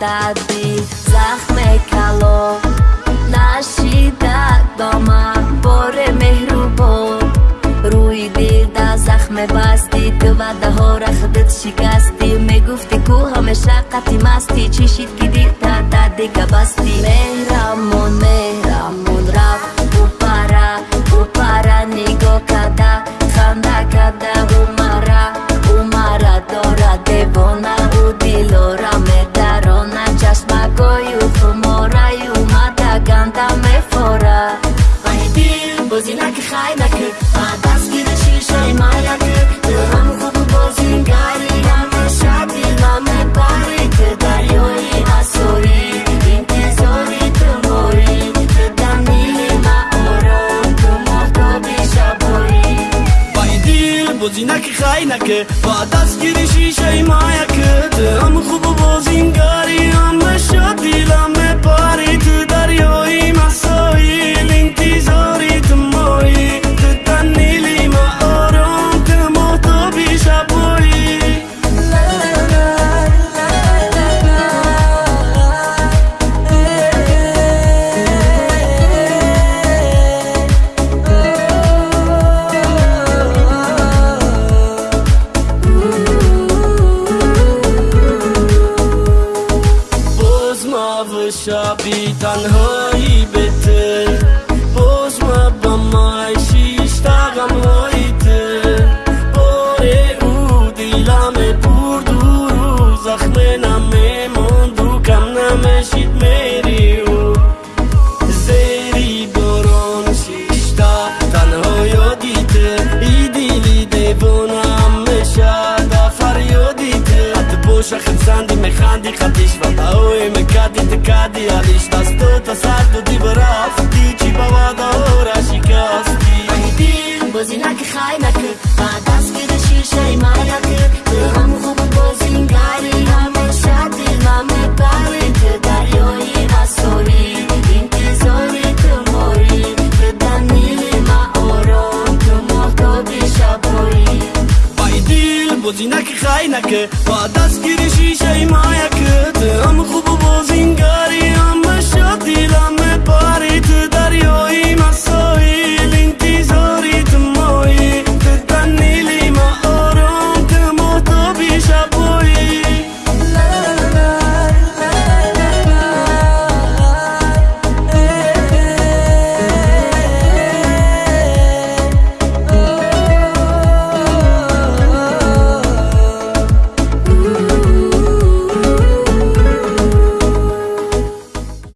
дади захме кало нашида дома боре меҳрубон. Рӯи дилда захме басти ту ваъдаҳо рахдит шикасти мегуфти ку ҳамеша қати масти. Чишид ки дилта дадига басти. Меҳрамон меҳрамон рафт упара упара нигоҳ када ханда када умара умара дора девона у дилора бозинаки хайнаке ба дастгири шишаи וואשע בי גאן הוי idealista Stătă sartul de băraf Dici balada ora și casti Din băzina că haina că Adas că de și și mai că Am cu băzin care Am așa de la me pare Că dar eu e la sori Din te zori că mori Că danile ma orom Că mă dobi și apoi Bai din băzina că haina că Adas că de și și mai că